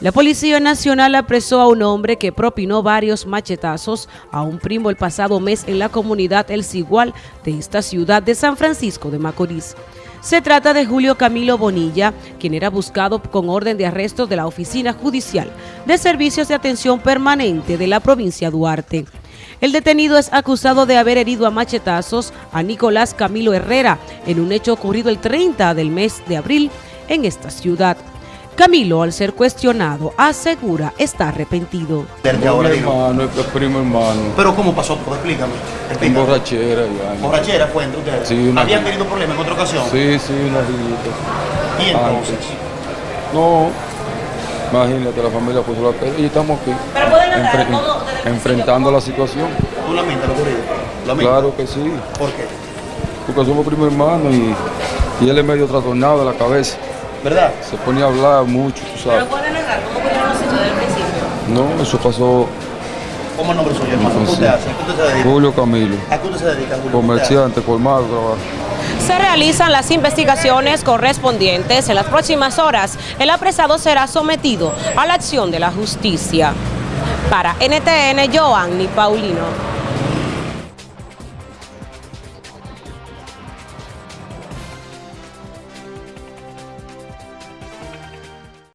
La Policía Nacional apresó a un hombre que propinó varios machetazos a un primo el pasado mes en la comunidad El Cigual de esta ciudad de San Francisco de Macorís. Se trata de Julio Camilo Bonilla, quien era buscado con orden de arresto de la Oficina Judicial de Servicios de Atención Permanente de la provincia Duarte. El detenido es acusado de haber herido a machetazos a Nicolás Camilo Herrera en un hecho ocurrido el 30 del mes de abril en esta ciudad. Camilo, al ser cuestionado, asegura está arrepentido. Mi hermano, es primo hermano. Pero ¿cómo pasó todo? Explícame. En Explícame. borrachera ya. ¿Borrachera fue entre ustedes? Sí, una ¿Habían tenido problemas en otra ocasión? Sí, sí, una rillita. ¿Y entonces? Antes. No, imagínate, la familia puso la pena y estamos aquí. Pero pueden Enfre- todo enfrentando la situación. ¿Tú lamentas lo ocurrido? Claro que sí, ¿Por qué? porque somos primo hermano y, y él es medio trastornado de la cabeza. ¿Verdad? Se ponía a hablar mucho, tú sabes. pueden narrar cómo ocurrieron los hechos desde el principio. No, eso pasó ¿Cómo el nombre suyo, hermano? ¿Qué usted hace? ¿A qué usted se dedica? Julio Camilo, ¿A qué usted se dedica, Julio? ¿Qué usted comerciante, colmado, trabajo. Se realizan las investigaciones correspondientes. En las próximas horas, el apresado será sometido a la acción de la justicia. Para NTN, Joanny Paulino.